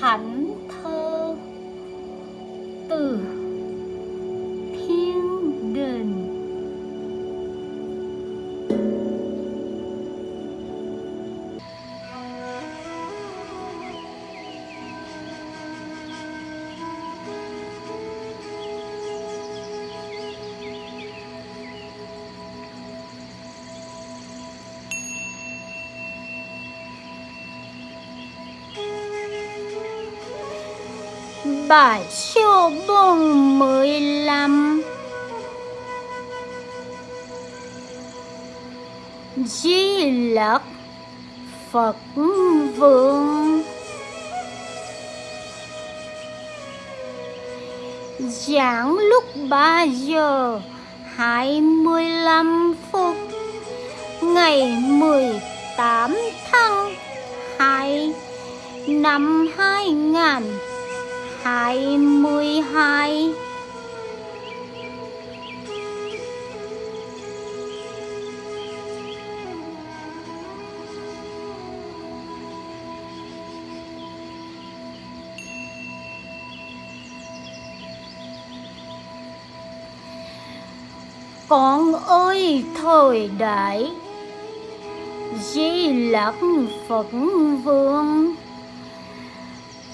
恨透的 bài số bốn mười lăm. Di lặc phật vương. Giảng lúc ba giờ hai mươi lăm phút, ngày mười tám tháng hai năm hai hai mươi hai. Con ơi thời đại di lặc phật vương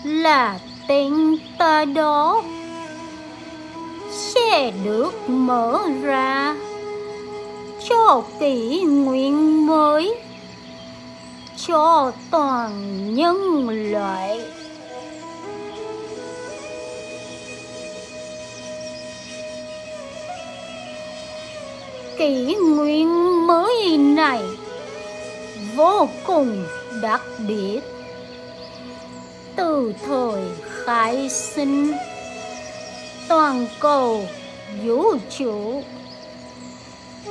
là tên ta đó sẽ được mở ra cho kỷ nguyện mới, cho toàn nhân loại. Kỷ nguyên mới này vô cùng đặc biệt. Từ thời khai sinh. Toàn cầu vũ trụ.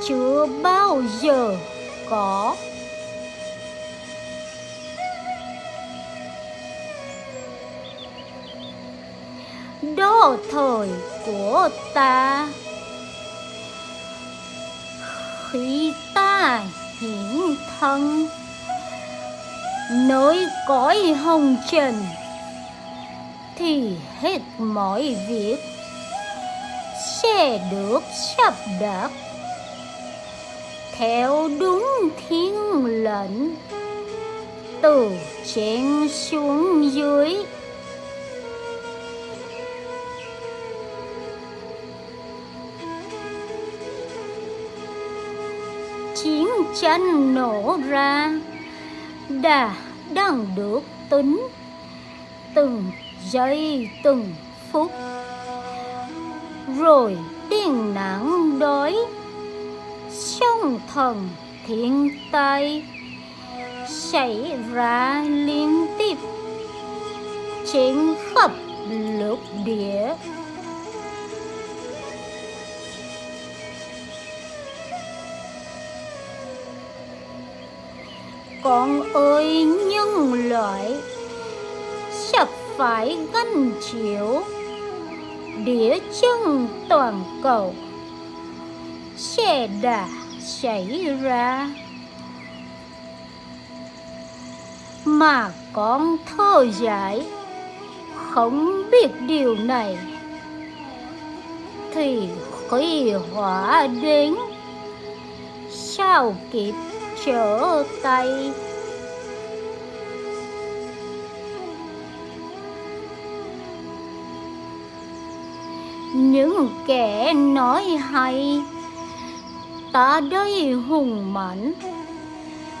Chưa bao giờ có. Đó thời của ta. Khi ta hiển thân, nơi cõi hồng trần thì hết mọi việc. Sẽ được sắp đặt. Theo đúng thiên lệnh, từ trên xuống dưới. Chiến tranh nổ ra đã đang được tính. Từng giây từng phút. Rồi tiền nắng đói sông thần thiên tai xảy ra liên tiếp. Trên khắp lục địa. Con ơi, nhân loại phái phải chiếu. Đĩa địa chân toàn cầu. Xe đã xảy ra. Mà con thơ giải. Không biết điều này. Thì khi hỏa đến, sao kịp trở tay? Những kẻ nói hay, ta đây hùng mạnh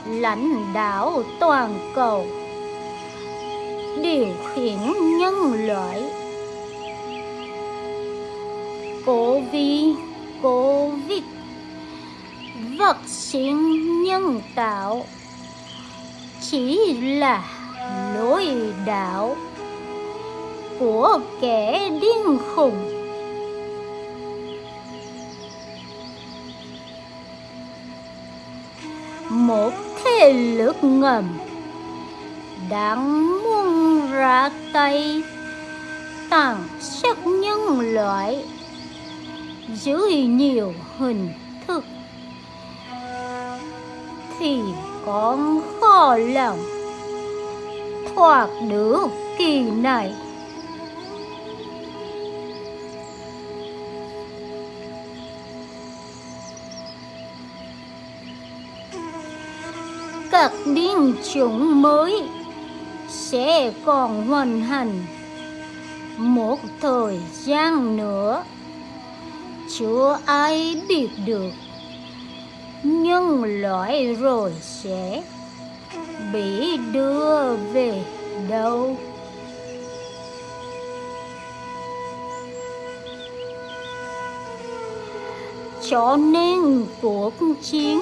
lãnh đạo toàn cầu, điều khiển nhân loại. Covid covid sinh nhân tạo, chỉ là lối đạo của kẻ điên khùng. Một thế lực ngầm. Đang muốn ra tay, tàn sát nhân loại dưới nhiều hình thức, thì con khó lòng thoát được kỳ này. Các biến chủng mới sẽ còn hoàn hành một thời gian nữa. Chưa ai biết được nhân loại rồi sẽ bị đưa về đâu? Cho nên cuộc chiến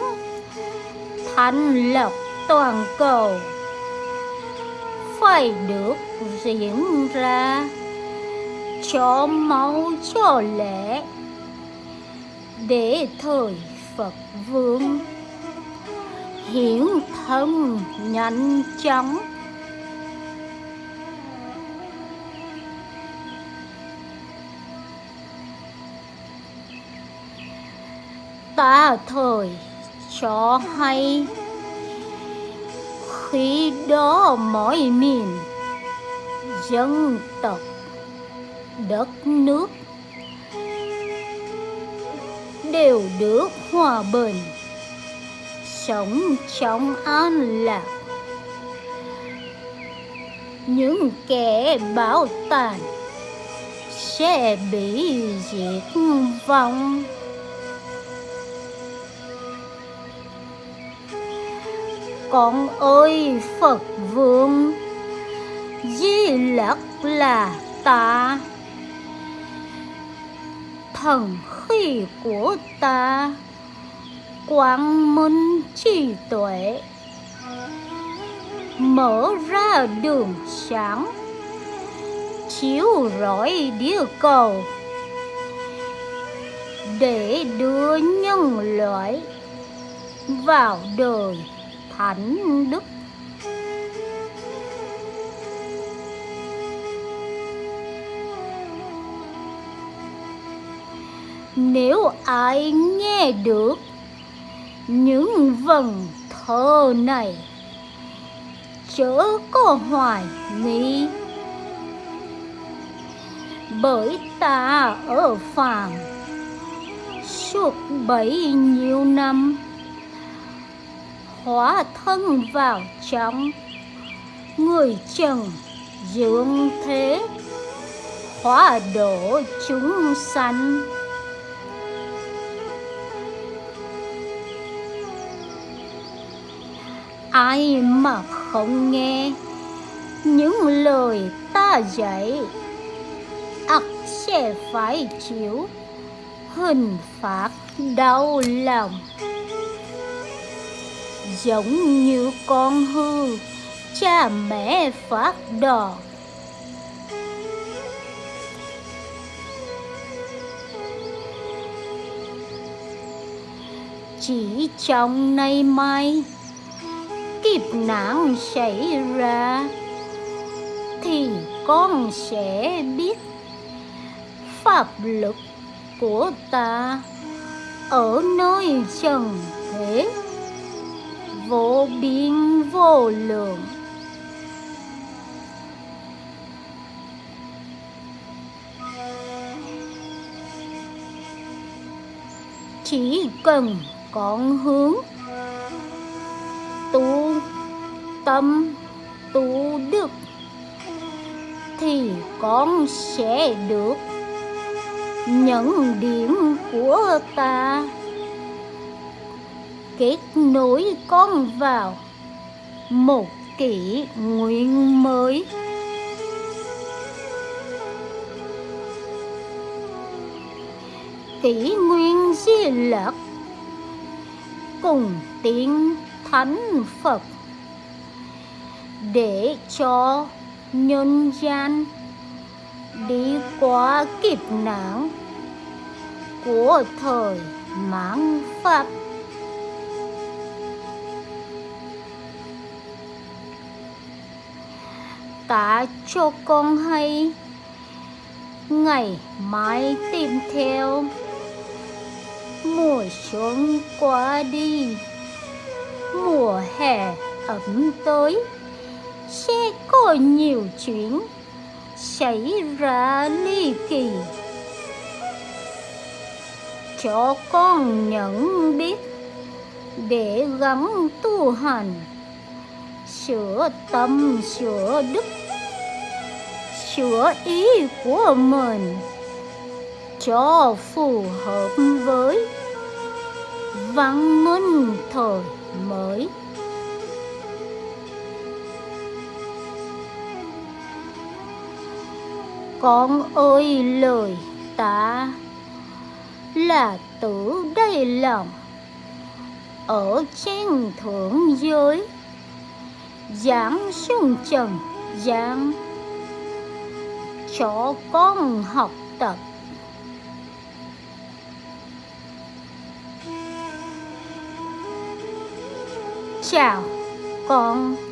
thành lập toàn cầu. Phải được diễn ra cho máu cho lẽ để thời Phật vương hiển thân nhanh chóng. Ta thời cho hay khi đó mọi miền. Dân tộc, đất nước đều được hòa bình, sống trong an lạc. Những kẻ bảo tàn sẽ bị diệt vong. Con ơi, phật vương. Di lặc là ta. Thần khí của ta. Quang minh trí tuệ. Mở ra đường sáng. Chiếu rọi địa cầu. Để đưa nhân loại vào đời thánh đức. Nếu ai nghe được những vần thơ này, chớ có hoài nghi. Bởi ta ở phàm suốt bấy nhiêu năm hóa thân vào trong người trần dương thế, hóa độ chúng sanh. Ai mà không nghe những lời ta dạy, ắt sẽ phải chịu hình phạt đau lòng giống như con hư, cha mẹ phát đòn chỉ trong nay mai, kiếp nạn xảy ra, thì con sẽ biết pháp luật của ta ở nơi trần thế vô biên vô lượng. Chỉ cần con hướng, tu tâm, tu đức, thì con sẽ được những điểm của ta kết nối con vào. Một kỷ nguyên mới. Kỷ nguyên di lặc. Cùng tiếng thánh phật. Để cho nhân gian đi qua kịp nạn của thời mãn pháp. Ta cho con hay. Ngày mai tìm theo. Mùa xuân qua đi. Mùa hè ấm tới. Sẽ có nhiều chuyện xảy ra ly kỳ. Cho con nhận biết. Để gắng tu hành. Sửa tâm sửa đức chữa ý của mình cho phù hợp với văn minh thời mới. Con ơi, lời ta là tử đây lòng. Ở trên thượng giới giảng xuống trần giảng cho con học tập. Chào con.